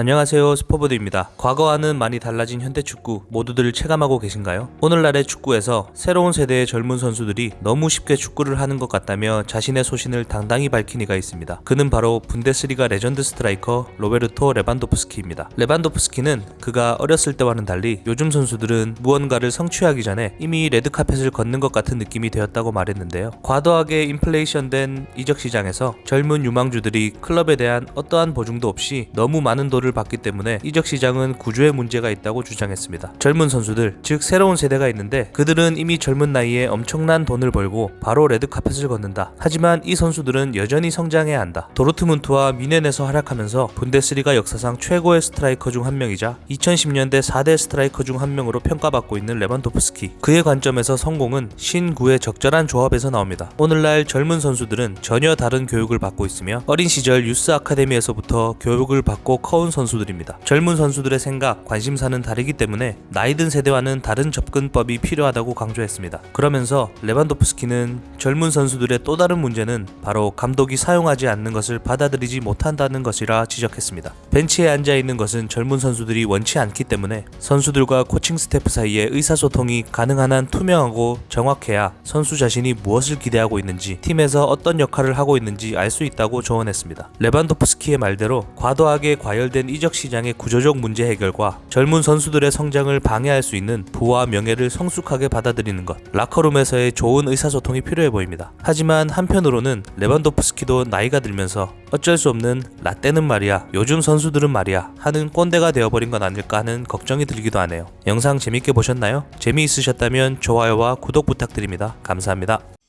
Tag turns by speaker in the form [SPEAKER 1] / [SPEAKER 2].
[SPEAKER 1] 안녕하세요 스포보드입니다. 과거와는 많이 달라진 현대 축구 모두들 체감하고 계신가요? 오늘날의 축구에서 새로운 세대의 젊은 선수들이 너무 쉽게 축구를 하는 것 같다며 자신의 소신을 당당히 밝힌 이가 있습니다. 그는 바로 분데스리가 레전드 스트라이커 로베르토 레반도프스키입니다. 레반도프스키는 그가 어렸을 때와는 달리 요즘 선수들은 무언가를 성취하기 전에 이미 레드카펫을 걷는 것 같은 느낌이 되었다고 말했는데요. 과도하게 인플레이션된 이적 시장에서 젊은 유망주들이 클럽에 대한 어떠한 보증도 없이 너무 많은 돈을 받기 때문에 이적 시장은 구조의 문제가 있다고 주장했습니다. 젊은 선수들, 즉 새로운 세대가 있는데 그들은 이미 젊은 나이에 엄청난 돈을 벌고 바로 레드카펫을 걷는다. 하지만 이 선수들은 여전히 성장해야 한다. 도르트문트와 뮌헨에서 활약하면서 분데스리가 역사상 최고의 스트라이커 중 한 명이자 2010년대 4대 스트라이커 중 한 명으로 평가받고 있는 레반도프스키. 그의 관점에서 성공은 신구의 적절한 조합에서 나옵니다. 오늘날 젊은 선수들은 전혀 다른 교육을 받고 있으며 어린 시절 유스 아카데미에서부터 교육을 받고 커온 선수들 입니다. 젊은 선수들의 생각, 관심사는 다르기 때문에 나이 든 세대와는 다른 접근법이 필요하다고 강조했습니다. 그러면서 레반도프스키는 젊은 선수들의 또 다른 문제는 바로 감독이 사용하지 않는 것을 받아들이지 못한다는 것이라 지적했습니다. 벤치에 앉아 있는 것은 젊은 선수들이 원치 않기 때문에 선수들과 코칭 스태프 사이에 의사소통이 가능한 한 투명하고 정확해야 선수 자신이 무엇을 기대하고 있는지 팀에서 어떤 역할을 하고 있는지 알 수 있다고 조언했습니다. 레반도프스키의 말대로 과도하게 과열 된 이적 시장의 구조적 문제 해결과 젊은 선수들의 성장을 방해할 수 있는 부와 명예를 성숙하게 받아들이는 것, 라커룸에서의 좋은 의사소통이 필요해 보입니다. 하지만 한편으로는 레반도프스키도 나이가 들면서 어쩔 수 없는 라떼는 말이야, 요즘 선수들은 말이야 하는 꼰대가 되어버린 건 아닐까 하는 걱정이 들기도 하네요. 영상 재밌게 보셨나요? 재미있으셨다면 좋아요와 구독 부탁드립니다. 감사합니다.